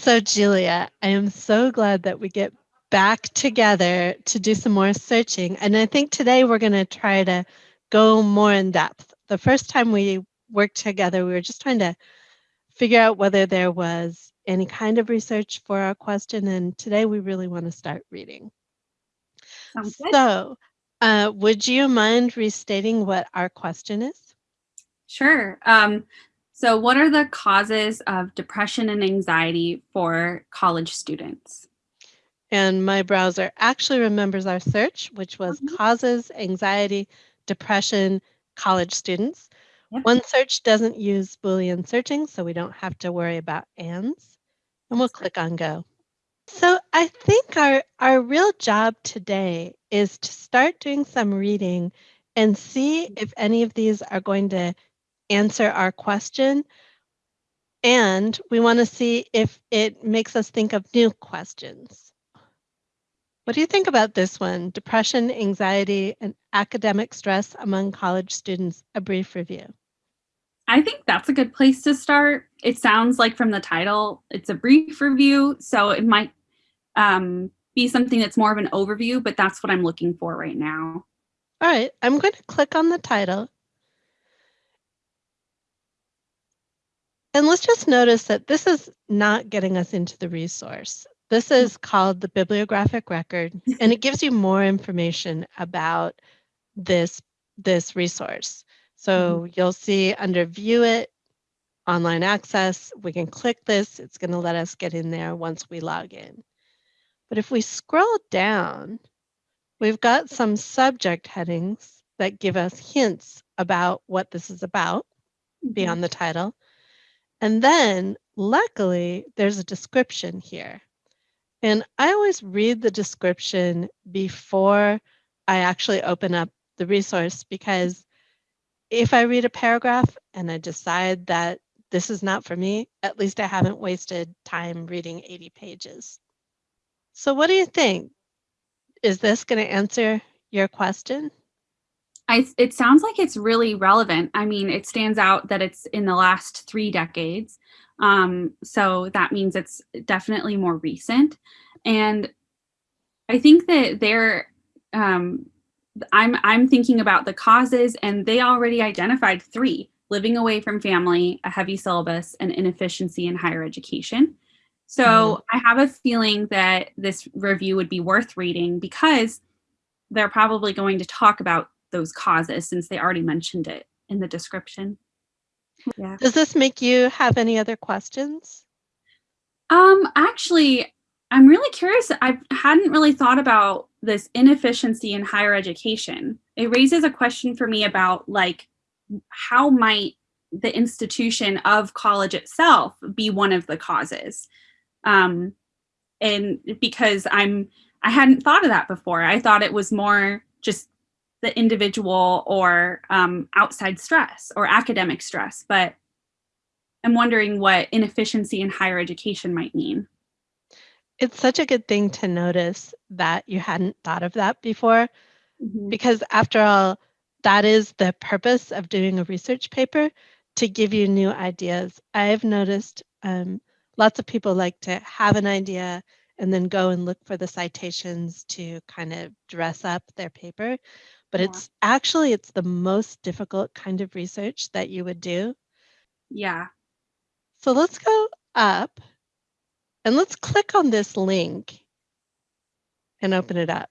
So, Julia, I am so glad that we get back together to do some more searching. And I think today we're going to try to go more in depth. The first time we worked together, we were just trying to figure out whether there was any kind of research for our question. And today we really want to start reading. Sounds. So, uh, would you mind restating what our question is? Sure. Um, so what are the causes of depression and anxiety for college students? And my browser actually remembers our search, which was Mhm. causes, anxiety, depression, college students. One search doesn't use Boolean searching, so we don't have to worry about ands. And we'll click on go. So I think our, our real job today is to start doing some reading and see if any of these are going to answer our question. And we want to see if it makes us think of new questions. What do you think about this one? Depression, anxiety, and academic stress among college students, a brief review. I think that's a good place to start. It sounds like from the title, it's a brief review, so it might um, be something that's more of an overview, but that's what I'm looking for right now. All right, I'm going to click on the title And let's just notice that this is not getting us into the resource. This Mm. is called the bibliographic record, and it gives you more information about this, this resource. So Mhm. you'll see under view it, online access, we can click this. It's going to let us get in there once we log in. But if we scroll down, we've got some subject headings that give us hints about what this is about Mhm. beyond the title. And then luckily there's a description here. And I always read the description before I actually open up the resource because if I read a paragraph and I decide that this is not for me, at least I haven't wasted time reading 80 pages. So what do you think? Is this going to answer your question? I, it sounds like it's really relevant. I mean, it stands out that it's in the last three decades. Um, so that means it's definitely more recent. And I think that they're, um, I'm, I'm thinking about the causes and they already identified three, living away from family, a heavy syllabus, and inefficiency in higher education. So Mhm. I have a feeling that this review would be worth reading because they're probably going to talk about those causes since they already mentioned it in the description. Yeah. Does this make you have any other questions? Um, actually, I'm really curious. I hadn't really thought about this inefficiency in higher education. It raises a question for me about like, how might the institution of college itself be one of the causes? Um, and because I'm, I hadn't thought of that before. I thought it was more just the individual or um, outside stress or academic stress, but I'm wondering what inefficiency in higher education might mean. It's such a good thing to notice that you hadn't thought of that before, Mhm. because after all, that is the purpose of doing a research paper to give you new ideas. I've noticed um, lots of people like to have an idea and then go and look for the citations to kind of dress up their paper. But Yeah. it's actually it's the most difficult kind of research that you would do. Yeah. So let's go up and let's click on this link and open it up.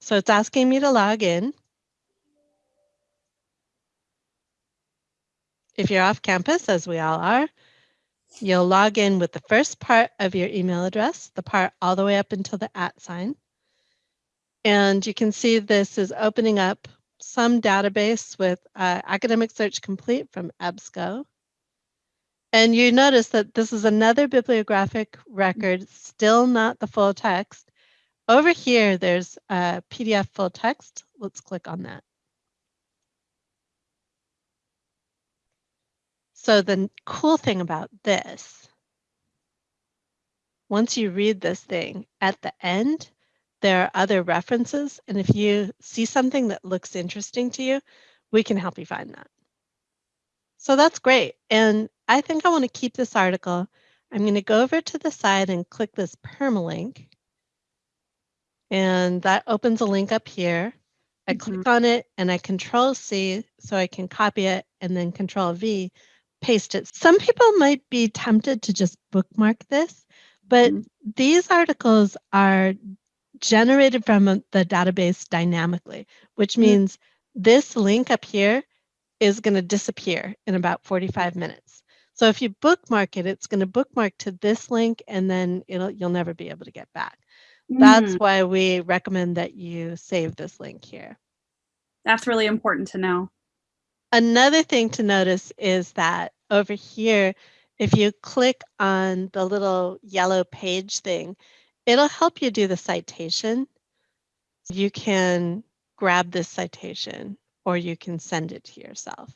So it's asking me to log in. If you're off campus, as we all are, you'll log in with the first part of your email address, the part all the way up until the at sign. And you can see this is opening up some database with uh, Academic Search Complete from EBSCO. And you notice that this is another bibliographic record, still not the full text. Over here, there's a PDF full text. Let's click on that. So the cool thing about this, once you read this thing, at the end, there are other references. And if you see something that looks interesting to you, we can help you find that. So that's great. And I think I want to keep this article. I'm going to go over to the side and click this permalink. And that opens a link up here. I Mhm. click on it and I control C so I can copy it and then control V, paste it. Some people might be tempted to just bookmark this, but Mhm. these articles are generated from the database dynamically, which Mm. means this link up here is going to disappear in about 45 minutes. So if you bookmark it, it's going to bookmark to this link and then it'll you'll never be able to get back. That's Mm, why we recommend that you save this link here. that's really important to know. Another thing to notice is that over here, if you click on the little yellow page thing, it'll help you do the citation. You can grab this citation or you can send it to yourself.